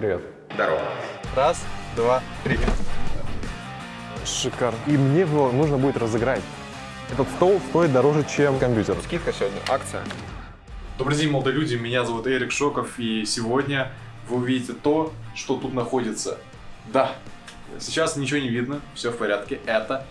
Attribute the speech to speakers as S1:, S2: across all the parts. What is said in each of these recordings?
S1: Привет.
S2: Здорово.
S3: Раз, два, три.
S1: Шикарно. И мне его нужно будет разыграть. Этот стол стоит дороже, чем компьютер.
S2: Скидка сегодня, акция.
S3: Добрый день, молодые люди, меня зовут Эрик Шоков, и сегодня вы увидите то, что тут находится. Да, сейчас ничего не видно, все в порядке, это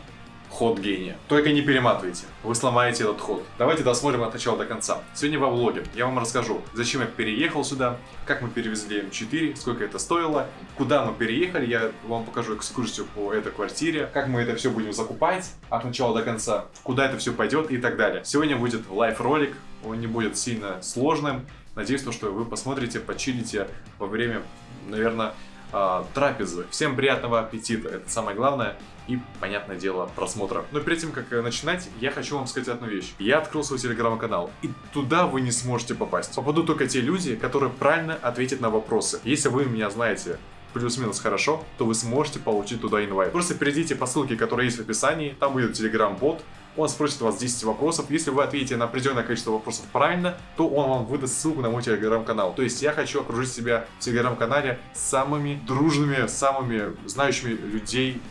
S3: ход гения. Только не перематывайте, вы сломаете этот ход. Давайте досмотрим от начала до конца. Сегодня во влоге я вам расскажу, зачем я переехал сюда, как мы перевезли M4, сколько это стоило, куда мы переехали, я вам покажу экскурсию по этой квартире, как мы это все будем закупать от начала до конца, куда это все пойдет и так далее. Сегодня будет light-ролик, он не будет сильно сложным. Надеюсь, то, что вы посмотрите, почилите во время, наверное, а, трапезы. Всем приятного аппетита, это самое главное. И, понятное дело, просмотра. Но перед тем, как э, начинать, я хочу вам сказать одну вещь. Я открыл свой телеграм-канал, и туда вы не сможете попасть. Попадут только те люди, которые правильно ответят на вопросы. Если вы меня знаете плюс-минус хорошо, то вы сможете получить туда инвайт. Просто перейдите по ссылке, которая есть в описании, там будет телеграм-бот, он спросит вас 10 вопросов. Если вы ответите на определенное количество вопросов правильно, то он вам выдаст ссылку на мой телеграм-канал. То есть я хочу окружить себя в телеграм-канале самыми дружными, самыми знающими людей,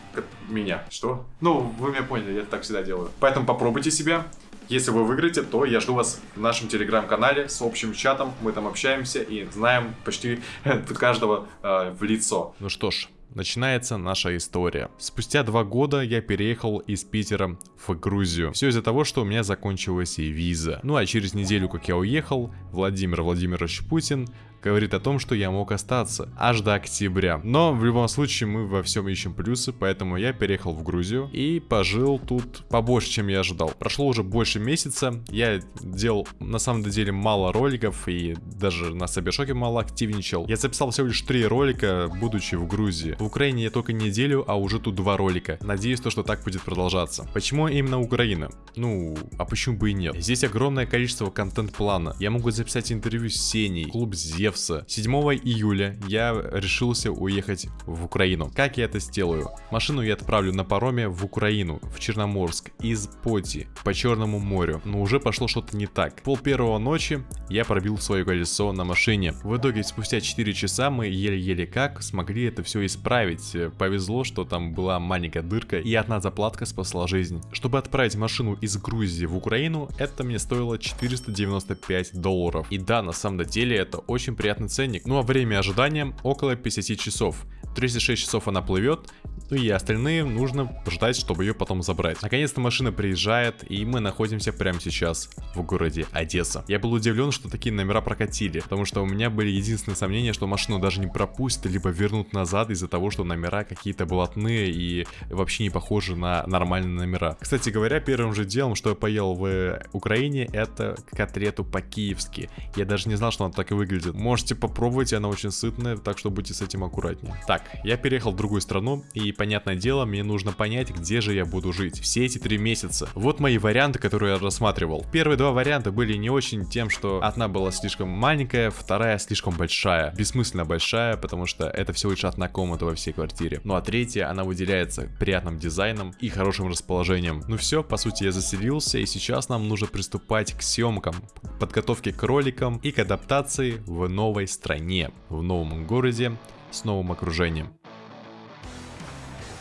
S3: меня. Что? Ну, вы меня поняли, я так всегда делаю. Поэтому попробуйте себя. Если вы выиграете, то я жду вас в нашем телеграм-канале с общим чатом. Мы там общаемся и знаем почти каждого э, в лицо. Ну что ж, начинается наша история. Спустя два года я переехал из Питера в Грузию. Все из-за того, что у меня закончилась и виза. Ну а через неделю, как я уехал, Владимир Владимирович Путин говорит о том, что я мог остаться аж до октября. Но в любом случае мы во всем ищем плюсы, поэтому я переехал в Грузию и пожил тут побольше, чем я ожидал. Прошло уже больше месяца, я делал на самом деле мало роликов и даже на Сабершоке мало активничал. Я записал всего лишь три ролика, будучи в Грузии. В Украине я только неделю, а уже тут два ролика. Надеюсь, то, что так будет продолжаться. Почему именно Украина? Ну, а почему бы и нет? Здесь огромное количество контент-плана. Я могу записать интервью с Сеней, клуб Зев, Зевса. 7 июля я решился уехать в Украину. Как я это сделаю? Машину я отправлю на пароме в Украину, в Черноморск, из Поти, по Черному морю. Но уже пошло что-то не так. Пол первого ночи я пробил свое колесо на машине. В итоге спустя 4 часа мы еле-еле как смогли это все исправить. Повезло, что там была маленькая дырка и одна заплатка спасла жизнь. Чтобы отправить машину из Грузии в Украину, это мне стоило 495 долларов. И да, на самом деле это очень приятный ценник. Ну а время ожидания около 50 часов. 36 часов она плывет, ну и остальные нужно ждать, чтобы ее потом забрать. Наконец-то машина приезжает, и мы находимся прямо сейчас в городе Одесса. Я был удивлен, что такие номера прокатили, потому что у меня были единственные сомнения, что машину даже не пропустят, либо вернут назад из-за того, что номера какие-то блатные и вообще не похожи на нормальные номера. Кстати говоря, первым же делом, что я поел в Украине, это котлету по-киевски. Я даже не знал, что она так и выглядит. Можете попробовать, она очень сытная, так что будьте с этим аккуратнее. Так, я переехал в другую страну, и понятное дело, мне нужно понять, где же я буду жить все эти три месяца. Вот мои варианты, которые я рассматривал. Первые два варианта были не очень тем, что одна была слишком маленькая, вторая слишком большая. Бессмысленно большая, потому что это всего лишь одна комната во всей квартире. Ну а третья, она выделяется приятным дизайном и хорошим расположением. Ну все, по сути я заселился, и сейчас нам нужно приступать к съемкам, подготовке к роликам и к адаптации в новой стране, в новом городе с новым окружением.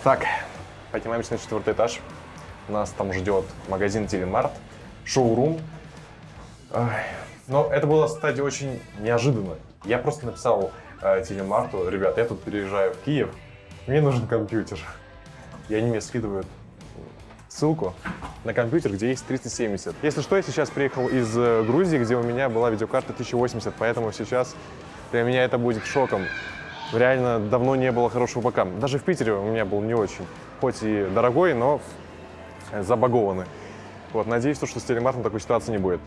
S1: Так, поднимаемся на четвертый этаж. Нас там ждет магазин Телемарт, шоурум. Но это было, кстати, очень неожиданно. Я просто написал э, Телемарту, ребят, я тут переезжаю в Киев, мне нужен компьютер. И они мне скидывают ссылку на компьютер, где есть 3070. Если что, я сейчас приехал из э, Грузии, где у меня была видеокарта 1080, поэтому сейчас для меня это будет шоком. Реально давно не было хорошего ПК. Даже в Питере у меня был не очень. Хоть и дорогой, но забагованный. Вот, надеюсь, что с телемартом такой ситуации не будет.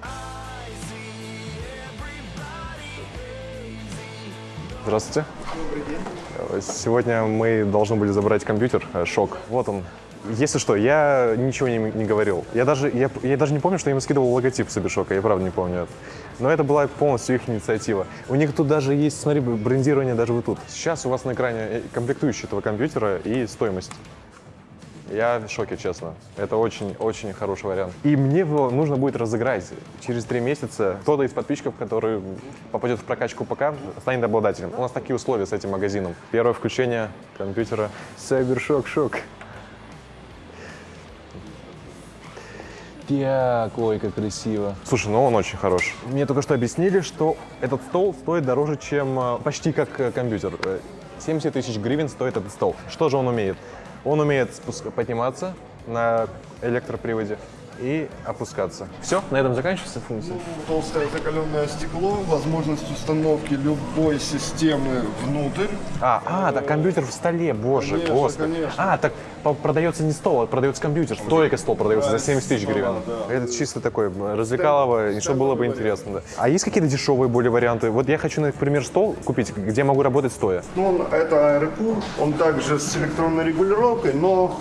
S1: Здравствуйте.
S4: Добрый день.
S1: Сегодня мы должны были забрать компьютер, э, шок. Вот он. Если что, я ничего не, не говорил. Я даже, я, я даже не помню, что я ему скидывал логотип Собишока, я правда не помню это. Но это была полностью их инициатива. У них тут даже есть, смотри, брендирование даже вот тут. Сейчас у вас на экране э, комплектующие этого компьютера и стоимость.
S3: Я в шоке, честно. Это очень-очень хороший вариант. И мне его нужно будет разыграть. Через три месяца кто-то из подписчиков, который попадет в прокачку ПК, станет обладателем. У нас такие условия с этим магазином. Первое включение компьютера. Cybershock шок. Так, ой, как красиво. Слушай, ну он очень хорош. Мне только что объяснили, что этот стол стоит дороже, чем э, почти как э, компьютер. Э, 70 тысяч гривен стоит этот стол. Что же он умеет? Он умеет подниматься на электроприводе и опускаться. Все, на этом заканчивается функция.
S5: Толстое закаленное стекло, возможность установки любой системы внутрь.
S3: А, а, так компьютер в столе, боже,
S5: Конечно,
S3: господи.
S5: конечно.
S3: А, так продается не стол, а продается компьютер. Только стол продается за 70 тысяч гривен.
S5: да.
S3: Это чисто такой м, развлекалово, и что было бы интересно. Да. А есть какие-то дешевые более варианты? Вот я хочу, например, стол купить, где могу работать стоя.
S5: Ну, это аэропур, он также с электронной регулировкой, но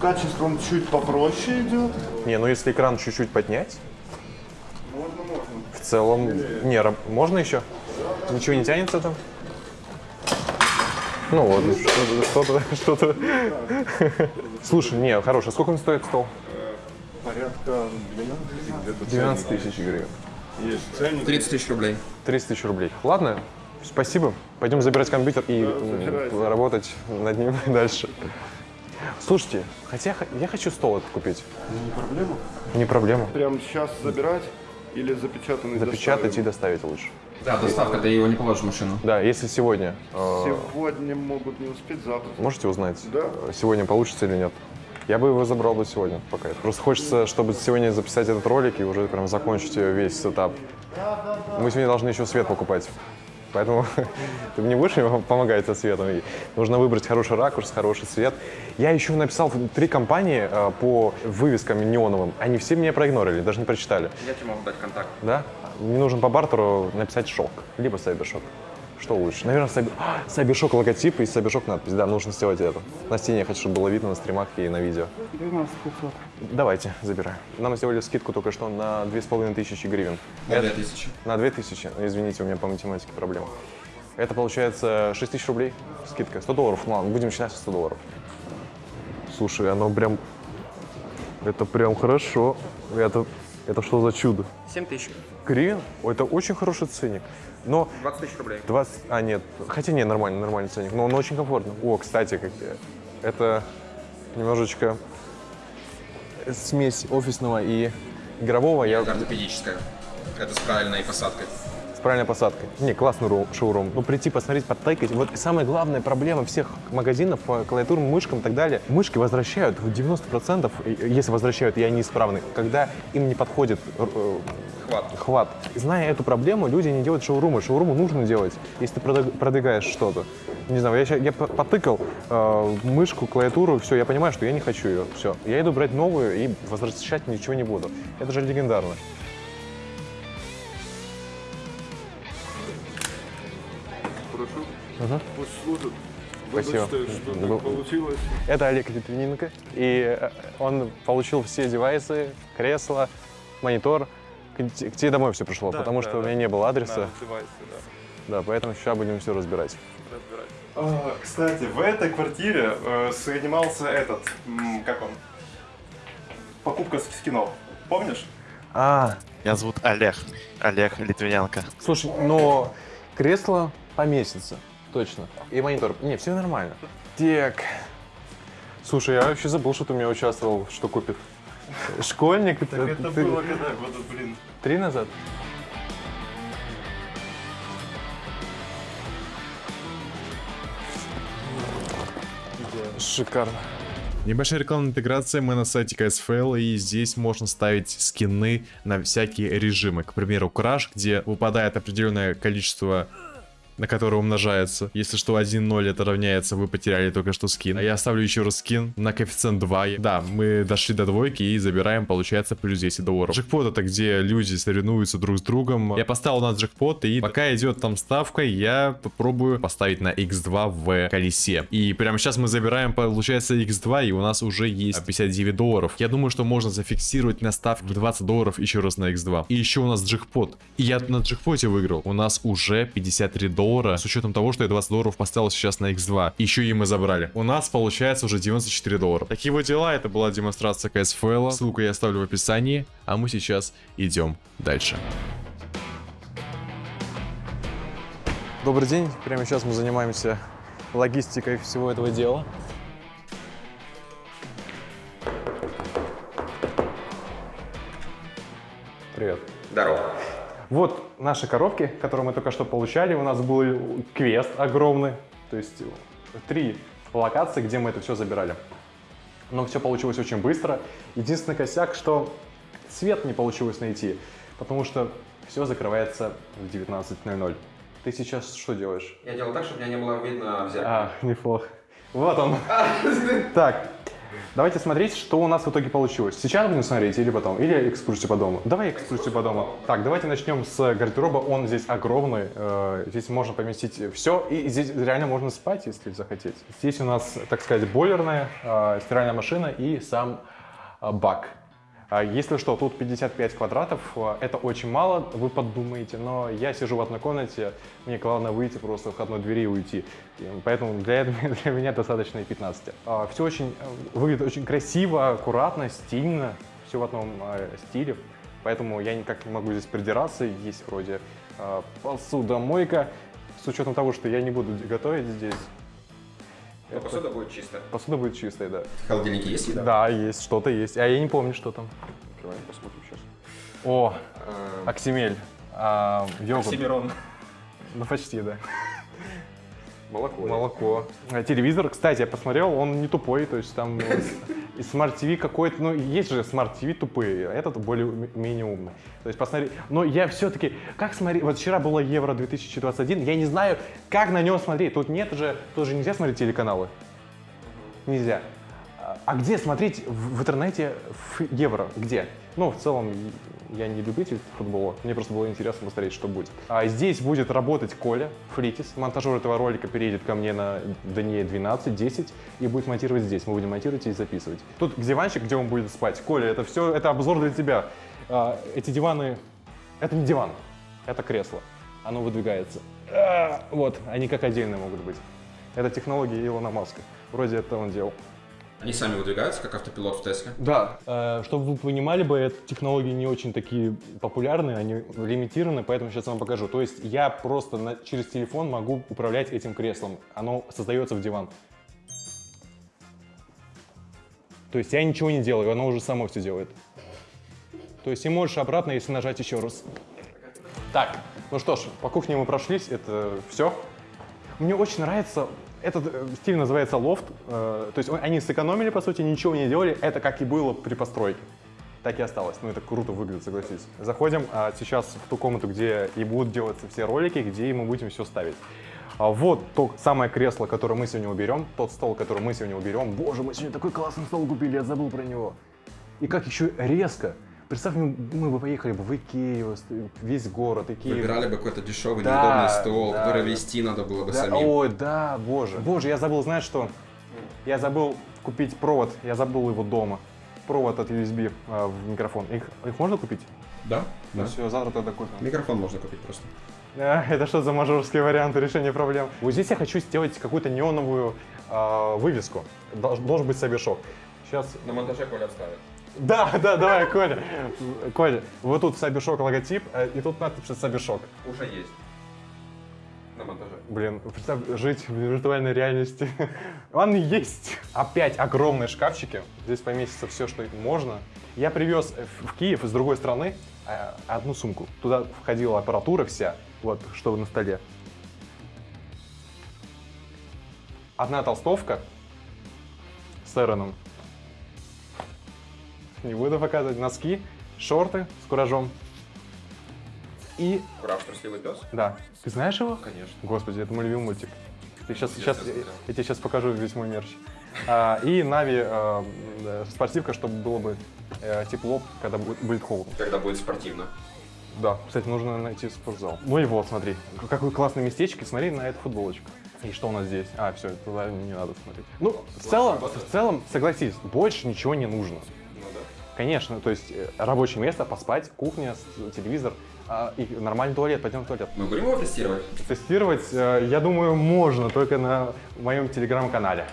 S5: качество он чуть попроще идет.
S3: Не, ну если экран чуть-чуть поднять,
S5: Можно, можно.
S3: в целом... Не, можно еще? Ничего не тянется там? Ну вот, что-то, что-то, что-то. Слушай, не, хороший. Сколько он стоит стол?
S5: Порядка 12 где-то
S3: 12
S5: ценник
S3: тысяч гривен.
S5: Есть ценник.
S2: 30 тысяч рублей.
S3: 30 тысяч рублей. Ладно, спасибо. Пойдем забирать компьютер и работать над ним дальше. Слушайте, хотя я хочу стол этот купить.
S5: Не проблема.
S3: Не проблема.
S5: Прямо сейчас забирать или запечатанный
S3: Запечатать и
S5: доставим?
S3: доставить лучше.
S2: Да, доставка, ты его не положишь в машину.
S3: Да, если сегодня. э,
S5: Сегодня могут не успеть, завтра.
S3: можете узнать,
S5: Да.
S3: э, сегодня получится или нет? Я бы его забрал бы сегодня пока. Просто хочется, чтобы сегодня записать этот ролик и уже прям закончить э, весь сетап. Мы сегодня должны еще свет покупать. Поэтому ты мне будешь помогать со светом. И нужно выбрать хороший ракурс, хороший свет. Я еще написал три компании э, по вывескам неоновым. Они все меня проигнорили, даже не прочитали.
S2: Я тебе могу дать контакт.
S3: Да? Мне нужен по бартеру написать шок, либо сайбершок. Что лучше? Наверное, сайбер... А, сайбершок логотип и сайбершок надпись. Да, нужно сделать это. На стене я хочу, чтобы было видно на стримах и на видео.
S6: 12 500.
S3: Давайте, забираю. Нам сделали скидку только что на 2500 гривен.
S2: На
S3: Это-
S2: 2000.
S3: На 2000. Извините, у меня по математике проблема. Это получается 6 тысяч рублей скидка. 100 долларов. Ну ладно, будем начинать со 100 долларов. Слушай, оно прям... Это прям хорошо. Это, это что за чудо?
S2: 7 тысяч.
S3: Гривен? Это очень хороший ценник. Но
S2: 20 тысяч рублей.
S3: 20... А, нет. Хотя нет, нормальный, нормальный ценник. Но он очень комфортный. О, кстати, как... это немножечко смесь офисного и игрового. Я
S2: ортопедическая. Это с правильной посадкой.
S3: С правильной посадкой. Не, классный ру- шоурум. Ну, прийти, посмотреть, подтыкать. Вот самая главная проблема всех магазинов по клавиатурам, мышкам и так далее. Мышки возвращают в 90%, и- если возвращают, и они исправны, когда им не подходит э,
S2: Хват.
S3: хват. Зная эту проблему, люди не делают шоурумы. Шоурумы нужно делать, если ты продвигаешь что-то. Не знаю, я, ща- я по- потыкал э, мышку, клавиатуру, все, я понимаю, что я не хочу ее. Все. Я иду брать новую и возвращать ничего не буду. Это же легендарно.
S5: Прошу. Пусть служит.
S3: Спасибо.
S5: Что
S3: Был-
S5: так получилось.
S3: Это Олег Литвиненко, и э, он получил все девайсы, кресло, монитор. К, к тебе домой все пришло, потому что у меня не было адреса. Да, поэтому сейчас будем все разбирать.
S7: А, Кстати, в этой квартире э, занимался этот, как он, покупка с скинов. Помнишь?
S3: А,
S8: Меня зовут Олег. Олег Литвиненко.
S3: слушай, но кресло поместится, точно. И монитор. Не, все нормально. Так. Слушай, я вообще забыл, что ты у меня участвовал, что купит. Школьник?
S7: Так это
S3: ты-
S7: было когда, года, блин.
S3: Три назад? Шикарно.
S9: Небольшая рекламная интеграция, мы на сайте CSFL, и здесь можно ставить скины на всякие режимы. К примеру, Crash, где выпадает определенное количество на которое умножается. Если что, 1-0 это равняется, вы потеряли только что скин. А я ставлю еще раз скин на коэффициент 2. Да, мы дошли до двойки и забираем, получается, плюс 10 долларов. Джекпот это где люди соревнуются друг с другом. Я поставил на джекпот, и пока идет там ставка, я попробую поставить на x2 в колесе. И прямо сейчас мы забираем, получается, x2, и у нас уже есть 59 долларов. Я думаю, что можно зафиксировать на ставке в 20 долларов еще раз на x2. И еще у нас джекпот. И я на джекпоте выиграл. У нас уже 53 доллара доллара, с учетом того, что я 20 долларов поставил сейчас на X2. Еще и мы забрали. У нас получается уже 94 доллара. Такие вот дела, это была демонстрация CSFL. Ссылку я оставлю в описании, а мы сейчас идем дальше. Добрый день, прямо сейчас мы занимаемся логистикой всего этого дела. Привет.
S2: Здорово.
S3: Вот наши коробки, которые мы только что получали. У нас был квест огромный, то есть три локации, где мы это все забирали. Но все получилось очень быстро. Единственный косяк, что цвет не получилось найти, потому что все закрывается в 19.00. Ты сейчас что делаешь?
S2: Я делал так, чтобы меня не было видно в зеркале.
S3: А, неплохо. Вот он. Так, давайте смотреть, что у нас в итоге получилось. Сейчас будем смотреть или потом? Или экскурсию по дому? Давай экскурсию по дому. Так, давайте начнем с гардероба. Он здесь огромный. э, Здесь можно поместить все. И здесь реально можно спать, если захотеть. Здесь у нас, так сказать, бойлерная, э, стиральная машина и сам э, бак. А Если что, тут 55 квадратов, а, это очень мало, вы подумаете, но я сижу в одной комнате, мне главное выйти просто в входной двери и уйти. Поэтому для, этого- для меня достаточно и 15. Все очень э, выглядит очень красиво, аккуратно, стильно, все в одном э, стиле. Поэтому я никак не могу здесь придираться. Есть вроде э, посудомойка, с учетом того, что я не буду готовить здесь.
S2: Но посуда будет чистая.
S3: Посуда будет чистой, да.
S2: В холодильнике есть еда?
S3: Да, есть, что-то есть. А я не помню, что там.
S2: Открываем, посмотрим сейчас.
S3: О, Оксимель. А, йогурт.
S2: Оксимирон.
S3: Ну, почти, да.
S2: Молоко.
S3: Молоко. А, Телевизор, кстати, я посмотрел, он не тупой, то есть там э, и Smart TV какой-то, ну, есть же Smart TV тупые, а этот более-менее умный. То есть посмотри, но я все-таки, как смотреть, вот вчера было Евро 2021, я не знаю, как на нем смотреть, тут нет же, тут же нельзя смотреть телеканалы. Нельзя. А- А где смотреть в, в интернете в Евро? Где? Ну, в целом, я не любитель футбола, мне просто было интересно посмотреть, что будет. А здесь будет работать Коля Фритис, монтажер этого ролика переедет ко мне на дне 12-10 и будет монтировать здесь. Мы будем монтировать и записывать. Тут диванчик, где он будет спать. Коля, это все, это обзор для тебя. А, эти диваны, это не диван, это кресло. Оно выдвигается. А, вот, они как отдельные могут быть. Это технология Илона Маска. Вроде это он делал.
S2: Они сами выдвигаются, как автопилот в Тесле.
S3: Да. Э, чтобы вы понимали бы, эти технологии не очень такие популярные, они лимитированы, поэтому сейчас вам покажу. То есть я просто на- через телефон могу управлять этим креслом. Оно создается в диван. То есть я ничего не делаю, оно уже само все делает. То есть и можешь обратно, если нажать еще раз. Так, ну что ж, по кухне мы прошлись, это все. Мне очень нравится, этот э, стиль называется лофт, э, то есть он- они сэкономили, по сути, ничего не делали, это как и было при постройке. Так и осталось, ну это круто выглядит, согласись. Заходим а, сейчас в ту комнату, где и будут делаться все ролики, где мы будем все ставить. А вот то самое кресло, которое мы сегодня уберем, тот стол, который мы сегодня уберем. Боже, мы сегодня такой классный стол купили, я забыл про него. И как еще резко. Представь, мы мы бы поехали бы в Икею, весь город, Икею.
S2: Выбирали бы какой-то дешевый,
S3: Да,
S2: неудобный стол,
S3: да,
S2: который вести надо было бы
S3: Да,
S2: самим.
S3: Ой, да, боже. Боже, я забыл, знаешь что? Я забыл купить провод, я забыл его дома. Провод от USB а, в микрофон. Их, их можно купить?
S2: Да?
S3: Ну
S2: Да.
S3: все, завтра тогда купим.
S2: Микрофон можно купить просто.
S3: А, это что за мажорские варианты решения проблем? Вот здесь я хочу сделать какую-то неоновую а, вывеску. Долж- должен быть собешок. Сейчас.
S2: На монтаже Коля вставит.
S3: Да, да, давай, Коля. Коля, вот тут собешок логотип, а, и тут надпись собешок.
S2: Уже есть. На монтаже.
S3: Блин, представь, жить в виртуальной реальности. Он есть. Опять огромные шкафчики. Здесь поместится все, что можно. Я привез в в Киев из другой страны э, одну сумку. Туда входила аппаратура вся, вот, что на столе. Одна толстовка с Эроном. Не буду показывать. Носки, шорты с куражом. И
S2: Прав, трусливый пес?
S3: да. Ты знаешь его?
S2: Конечно.
S3: Господи, это мой любимый мультик. Ты сейчас, сейчас, я, я тебе сейчас покажу весь мой мерч. А, и Нави а, спортивка, чтобы было бы э, тепло, когда будет, будет холодно.
S2: Когда будет спортивно.
S3: Да, кстати, нужно найти спортзал. Ну и вот, смотри, какое классное местечко, смотри на эту футболочку. И что у нас здесь? А, все, туда не надо смотреть. Ну, в целом, в целом, согласись, больше ничего не нужно. Конечно, то есть э, рабочее место, поспать, кухня, телевизор. А, и нормальный туалет, пойдем в туалет.
S2: Мы будем его тестировать?
S3: Тестировать, э, я думаю, можно, только на моем телеграм-канале.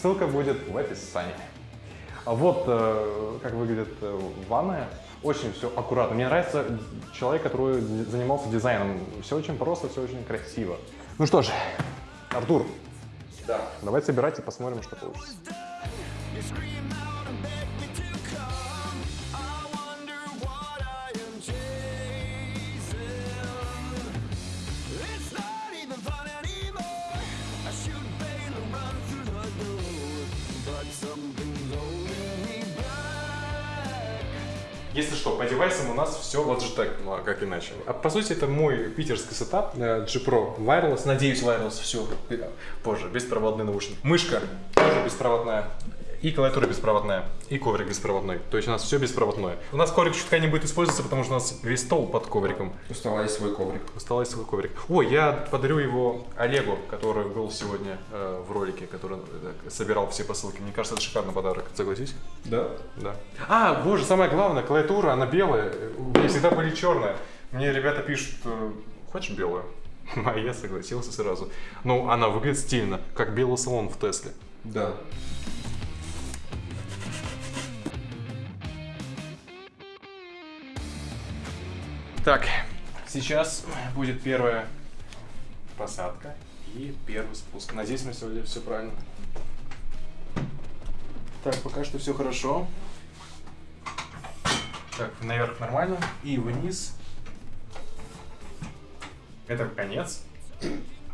S3: Ссылка будет в описании. А вот э, как выглядит ванная. Очень все аккуратно. Мне нравится человек, который занимался дизайном. Все очень просто, все очень красиво. Ну что ж, Артур.
S2: Да.
S3: Давай собирать и посмотрим, что получится. Если что, по девайсам у нас все Logitech, ну а как иначе. А по сути это мой питерский сетап э, G Pro Wireless, надеюсь Wireless, все, позже, беспроводный наушник. Мышка тоже беспроводная. И клавиатура беспроводная, и коврик беспроводной. То есть у нас все беспроводное. У нас коврик чутка не будет использоваться, потому что у нас весь стол под ковриком.
S2: У стола есть свой коврик.
S3: Осталось свой коврик. Ой, я подарю его Олегу, который был сегодня э, в ролике, который э, собирал все посылки. Мне кажется, это шикарный подарок. Согласись?
S7: Да?
S3: Да. А, боже, самое главное, клавиатура, она белая. У меня всегда были черная. Мне ребята пишут, э, хочешь белую? А я согласился сразу. Ну, она выглядит стильно, как белый салон в Тесле.
S2: Да.
S3: Так, сейчас будет первая посадка и первый спуск. Надеюсь, мы сегодня все правильно. Так, пока что все хорошо. Так, наверх нормально. И вниз. Это конец.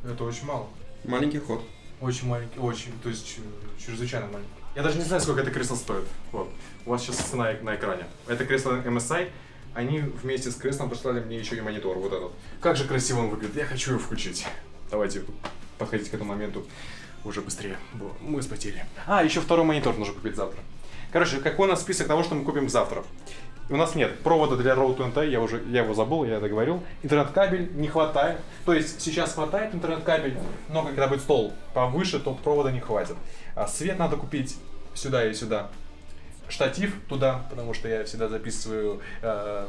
S3: Это очень мало.
S2: Маленький ход.
S3: Очень маленький, очень, то есть чрезвычайно маленький. Я даже не знаю, сколько это кресло стоит. Вот. У вас сейчас цена на экране. Это кресло MSI. Они вместе с креслом прислали мне еще и монитор, вот этот. Как же красиво он выглядит. Я хочу его включить. Давайте подходить к этому моменту уже быстрее. Мы спотели. А, еще второй монитор нужно купить завтра. Короче, какой у нас список того, что мы купим завтра? У нас нет провода для Road to я уже я его забыл, я это говорил. Интернет-кабель не хватает. То есть сейчас хватает интернет-кабель, но когда будет стол повыше, то провода не хватит. А свет надо купить сюда и сюда. Штатив туда, потому что я всегда записываю э,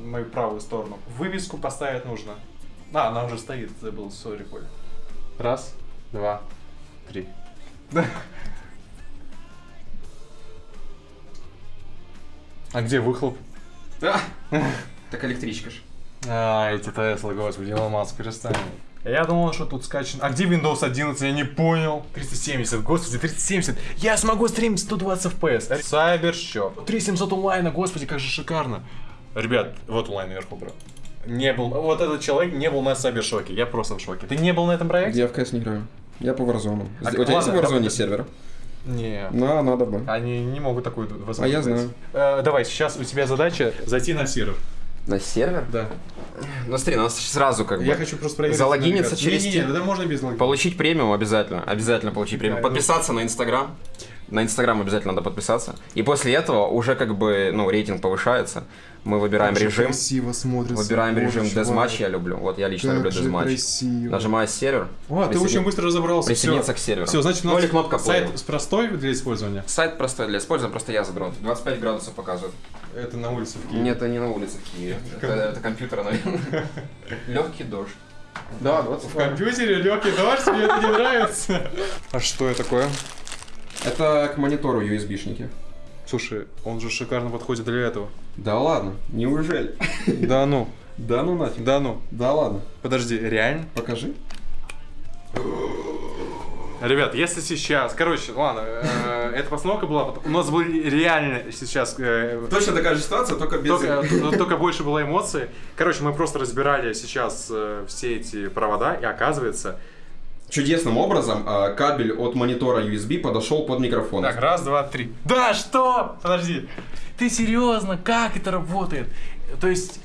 S3: мою правую сторону. Вывеску поставить нужно. А, она уже стоит, забыл, сори, Коля. Раз, два, три. А где выхлоп?
S2: Так электричка ж.
S3: А, эти Теслы, господи, Илон Маск, перестань. Я думал, что тут скачан. А где Windows 11? Я не понял. 370, господи, 370. Я смогу стримить 120 FPS. Cybershop. 3700 онлайна, господи, как же шикарно. Ребят, вот онлайн наверху, брат. Не был, вот этот человек не был на Сайбершоке. Я просто в шоке. Ты не был на этом проекте?
S6: Я в КС не играю. Я по Warzone.
S3: А,
S6: У тебя есть
S3: ладно,
S6: в Warzone сервер?
S3: Не.
S6: Ну, надо бы.
S3: Они не могут такую возможность.
S6: А я знаю.
S3: Э, давай, сейчас у тебя задача зайти на сервер.
S2: На сервер?
S3: Да.
S2: Ну смотри, у нас сразу как бы...
S3: Я хочу просто проверить.
S2: Залогиниться через
S3: Не-не-не,
S2: те-
S3: да можно без логина.
S2: Получить премиум обязательно. Обязательно получить премиум.
S3: Да,
S2: Подписаться на Инстаграм. На Инстаграм обязательно надо подписаться. И после этого уже как бы, ну, рейтинг повышается. Мы выбираем режим.
S6: красиво смотрится.
S2: Выбираем режим дезматч, я люблю. Вот я лично люблю дезматч. Нажимаю сервер.
S3: О, ты
S2: Присоедин-
S3: очень быстро разобрался.
S2: Присоединиться к серверу.
S3: Все, значит, у
S2: Ну
S3: нас
S2: или кнопка
S3: сайт
S2: play.
S3: простой для использования.
S2: Сайт простой для использования, просто я задрот. 25 градусов показывает.
S3: Это на улице в Киеве.
S2: Нет, это не на улице в Киеве. Это, это компьютер, наверное. Легкий дождь. Да, 20
S3: В компьютере легкий дождь, мне это не нравится. А что это такое?
S6: Это к монитору USB-шники.
S3: Слушай, он же шикарно подходит для этого.
S6: Да ладно, неужели?
S3: Да ну,
S6: Да ну нафиг.
S3: да ну.
S6: Да ладно.
S3: Подожди, реально?
S6: Покажи.
S3: Ребят, если сейчас, короче, ладно, э, эта постановка была, у нас были реально сейчас э,
S6: Точно такая же ситуация, только без...
S3: Только, но только больше было эмоций. Короче, мы просто разбирали сейчас э, все эти провода, и оказывается...
S6: Чудесным образом а, кабель от монитора USB подошел под микрофон.
S3: Так, раз, два, три. Да, что? Подожди. Ты серьезно? Как это работает? То есть,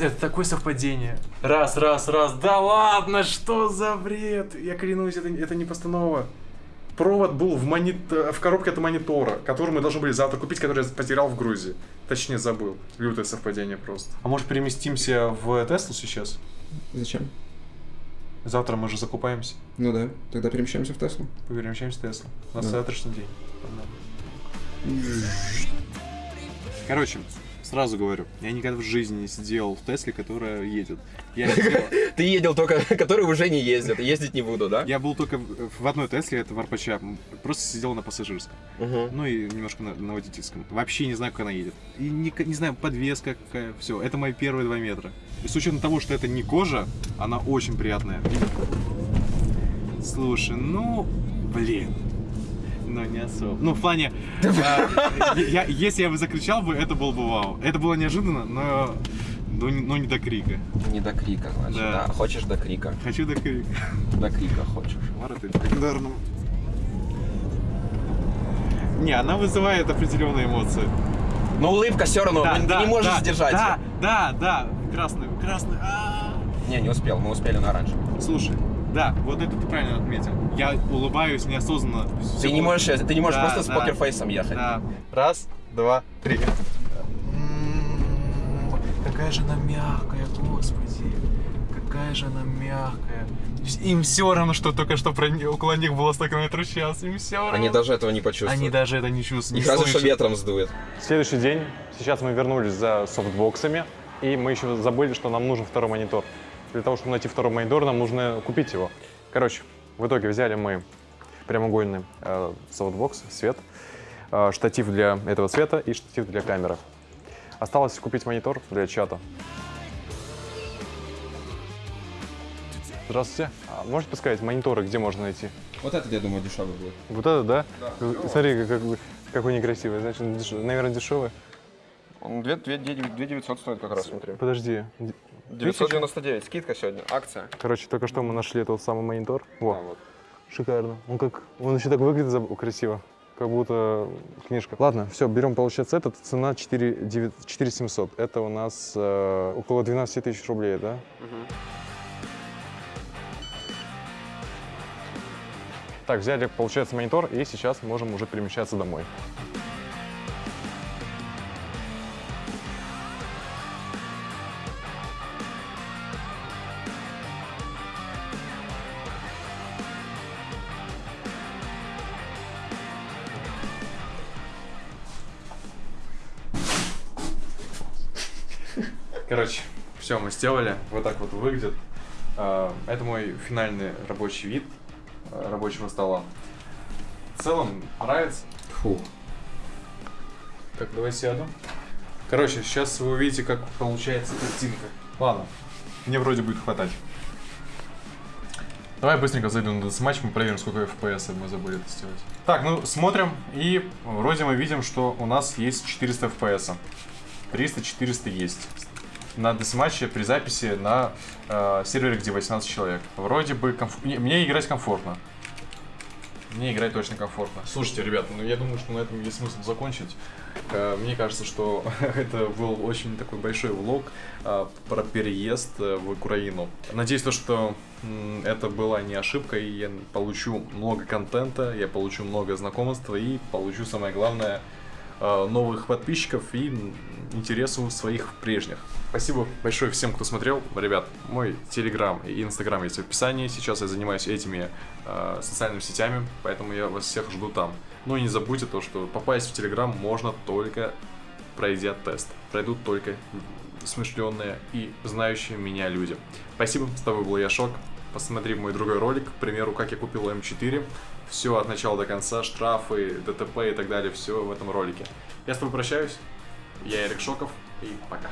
S3: это такое совпадение. Раз, раз, раз. Да ладно, что за бред? Я клянусь, это, это не постанова. Провод был в, монит... в коробке от монитора, который мы должны были завтра купить, который я потерял в Грузии. Точнее, забыл. Лютое совпадение просто. А может переместимся в Теслу сейчас?
S6: Зачем?
S3: Завтра мы же закупаемся.
S6: Ну да, тогда перемещаемся в Теслу.
S3: Перемещаемся в Теслу. У нас
S6: Да.
S3: завтрашний день. Короче, Сразу говорю, я никогда в жизни не сидел в Тесле, которая едет. Я
S2: Ты ездил только, который уже не ездит, ездить не буду, да?
S3: я был только в одной Тесле, это в РПЧ, просто сидел на пассажирском. Ну и немножко на, на водительском. Вообще не знаю, как она едет. И не, не знаю, подвеска какая, все. Это мои первые два метра. И с учетом того, что это не кожа, она очень приятная. Слушай, ну, блин. Ну, не особо. Ну, в плане, а, я, если я бы закричал бы, это был бы вау. Это было неожиданно, но, но, не- но не до крика.
S2: Не до крика, значит,
S3: Да.
S2: да. Хочешь до крика?
S3: Хочу до крика.
S2: До крика хочешь.
S3: Вороты легендарным. Не, она вызывает определенные эмоции.
S2: Но улыбка все равно, блин, ты не можешь
S3: да,
S2: сдержать
S3: Да, да, да, красный, красный. а.
S2: Не, не успел, мы успели на оранжевый.
S3: Слушай, да, вот это ты правильно отметил. Я улыбаюсь неосознанно.
S2: Ты не можешь, ты не можешь
S3: Да,
S2: просто с
S3: да.
S2: покерфейсом ехать.
S3: Да. Раз, два, три. Какая же она мягкая, господи. Какая же она мягкая. Им все равно, что только что про около них было 100 км в час. Им все равно.
S2: Они даже этого не почувствуют.
S3: Они даже это не чувствуют.
S2: Их
S3: не
S2: разве что ветром сдует.
S10: Следующий день. Сейчас мы вернулись за софтбоксами. И мы еще забыли, что нам нужен второй монитор. Для того, чтобы найти второй монитор, нам нужно купить его. Короче, в итоге взяли мы прямоугольный э, софтбокс, свет, э, штатив для этого света и штатив для камеры. Осталось купить монитор для чата. Здравствуйте. А можете подсказать, мониторы где можно найти?
S11: Вот этот, я думаю, дешевый будет.
S10: Вот это, да? Смотри, как, какой некрасивый. Значит, деш- наверное, дешевый.
S2: Он 2 900 стоит как раз, смотри.
S10: Подожди.
S2: 999, скидка сегодня, акция.
S10: Короче, только что мы нашли тот самый монитор. Во,
S2: Да, вот.
S10: шикарно. Он как, он еще так выглядит красиво, как будто книжка. Ладно, все, берем, получается, этот. Цена 4, 9, 4 700. Это у нас э, около 12 тысяч рублей, да? Так, взяли, получается, монитор, и сейчас можем уже перемещаться домой.
S3: Сделали. Вот так вот выглядит. А, Это мой финальный рабочий вид а, рабочего стола. В целом нравится.
S11: Фу.
S3: Так, давай сяду. Короче, сейчас вы увидите, как получается картинка. Ладно, мне вроде будет хватать. Давай быстренько зайдем на матч, мы проверим, сколько FPS мы забыли это сделать. Так, ну смотрим, и вроде мы видим, что у нас есть 400 FPS. 300-400 есть. На десматче при записи на э, сервере, где 18 человек. Вроде бы комф- мне, играть комфортно. Мне играть точно комфортно. Слушайте, ребят, ну я думаю, что на этом есть смысл закончить. Э, Мне кажется, что это был очень такой большой влог э, про переезд э, в Украину. Надеюсь, то, что это была не ошибка, и я получу много контента, я получу много знакомства и получу, самое главное, новых подписчиков и интересу своих прежних. Спасибо большое всем, кто смотрел. Ребят, мой телеграм и инстаграм есть в описании. Сейчас я занимаюсь этими э, социальными сетями, поэтому я вас всех жду там. Ну и не забудьте то, что попасть в телеграм можно только пройдя тест. Пройдут только смышленные и знающие меня люди. Спасибо, с тобой был Яшок. Посмотри мой другой ролик, к примеру, как я купил М4. Все от начала до конца, штрафы, ДТП и так далее, все в этом ролике. Я с тобой прощаюсь. Я Эрик Шоков и пока.